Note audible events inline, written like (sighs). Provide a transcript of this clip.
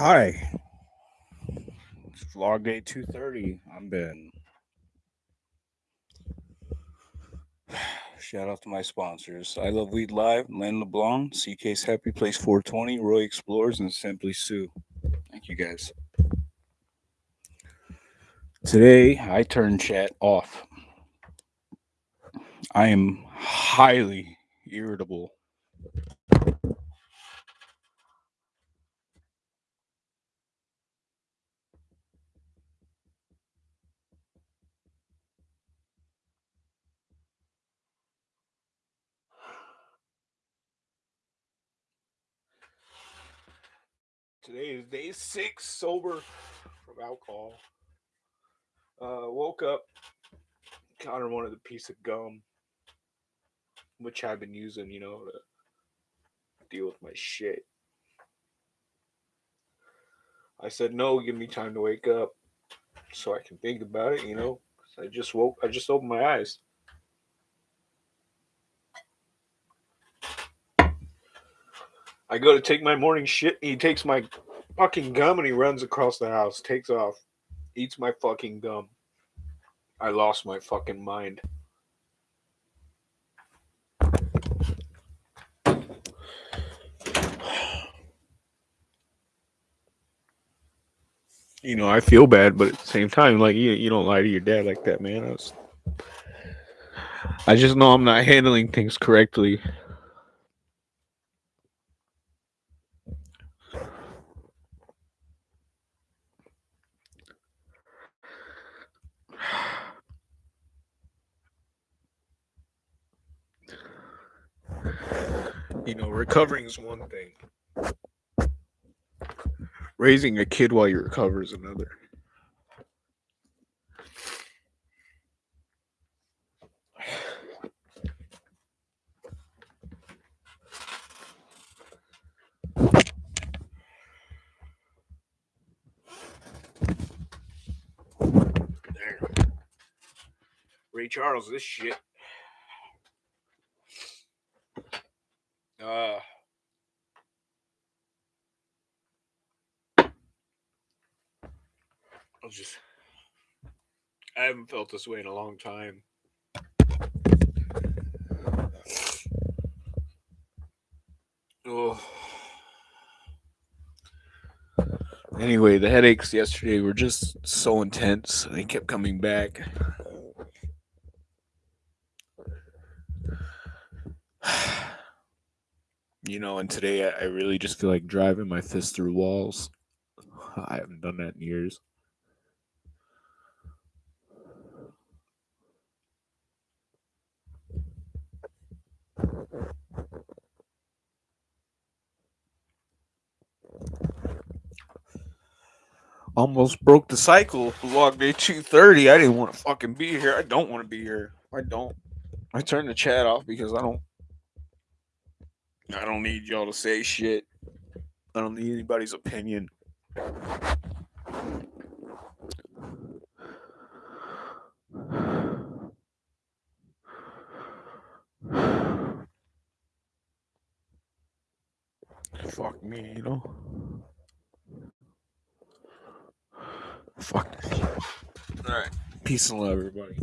Hi. It's vlog day 230. I'm Ben. (sighs) Shout out to my sponsors. I Love Weed Live, Len LeBlanc, CK's Happy Place 420, Roy Explorers, and Simply Sue. Thank you guys. Today, I turn chat off. I am highly irritable. Today is day six sober from alcohol. Uh, woke up. Connor wanted a piece of gum, which I've been using, you know, to deal with my shit. I said, no, give me time to wake up so I can think about it, you know. I just woke, I just opened my eyes. I go to take my morning shit, he takes my fucking gum and he runs across the house, takes off, eats my fucking gum. I lost my fucking mind. You know, I feel bad, but at the same time, like you, you don't lie to your dad like that, man. I, was, I just know I'm not handling things correctly. You know, recovering is one thing. Raising a kid while you recover is another. Ray Charles, this shit. Uh, I just, I haven't felt this way in a long time. Oh. Anyway, the headaches yesterday were just so intense. They kept coming back. You know, and today I really just feel like driving my fist through walls. (sighs) I haven't done that in years. Almost broke the cycle. Vlog day 230. I didn't want to fucking be here. I don't want to be here. I don't. I turned the chat off because I don't I don't need y'all to say shit. I don't need anybody's opinion. Fuck me, you know. Fuck. All right. Peace and love, everybody.